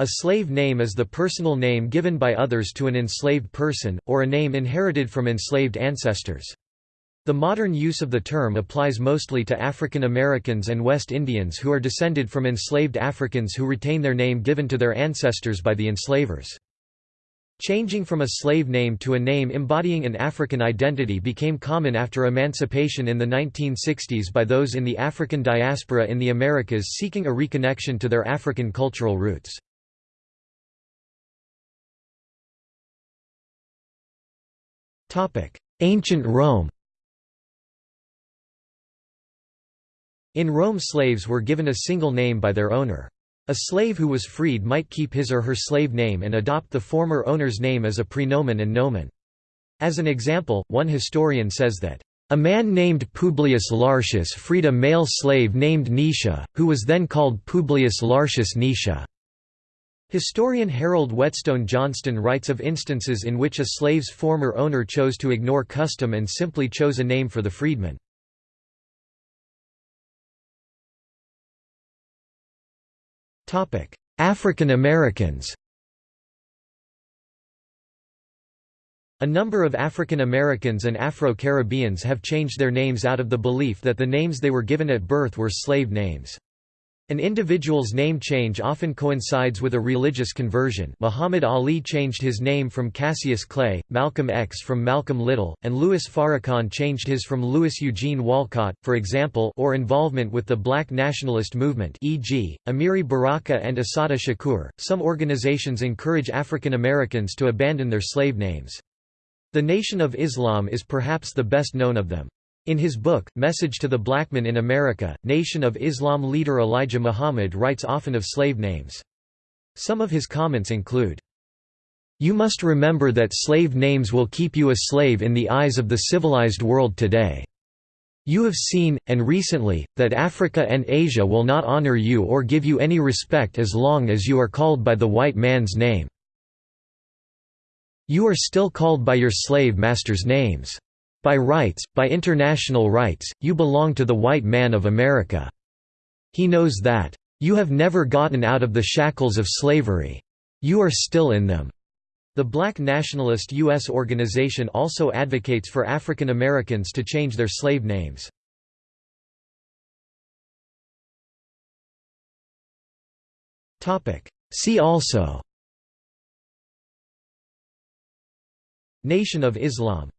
A slave name is the personal name given by others to an enslaved person, or a name inherited from enslaved ancestors. The modern use of the term applies mostly to African Americans and West Indians who are descended from enslaved Africans who retain their name given to their ancestors by the enslavers. Changing from a slave name to a name embodying an African identity became common after emancipation in the 1960s by those in the African diaspora in the Americas seeking a reconnection to their African cultural roots. Ancient Rome In Rome slaves were given a single name by their owner. A slave who was freed might keep his or her slave name and adopt the former owner's name as a praenomen and nomen. As an example, one historian says that, "...a man named Publius Lartius freed a male slave named Nisha, who was then called Publius Lartius Nisha." Historian Harold Whetstone Johnston writes of instances in which a slave's former owner chose to ignore custom and simply chose a name for the freedman. African Americans A number of African Americans and Afro-Caribbeans have changed their names out of the belief that the names they were given at birth were slave names. An individual's name change often coincides with a religious conversion Muhammad Ali changed his name from Cassius Clay, Malcolm X from Malcolm Little, and Louis Farrakhan changed his from Louis Eugene Walcott, for example or involvement with the black nationalist movement e.g., Amiri Baraka and Assata Shakur. Some organizations encourage African Americans to abandon their slave names. The Nation of Islam is perhaps the best known of them. In his book, Message to the Blackman in America, Nation of Islam leader Elijah Muhammad writes often of slave names. Some of his comments include, You must remember that slave names will keep you a slave in the eyes of the civilized world today. You have seen, and recently, that Africa and Asia will not honor you or give you any respect as long as you are called by the white man's name. You are still called by your slave masters' names. By rights, by international rights, you belong to the white man of America. He knows that. You have never gotten out of the shackles of slavery. You are still in them. The Black Nationalist U.S. organization also advocates for African Americans to change their slave names. See also Nation of Islam